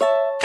you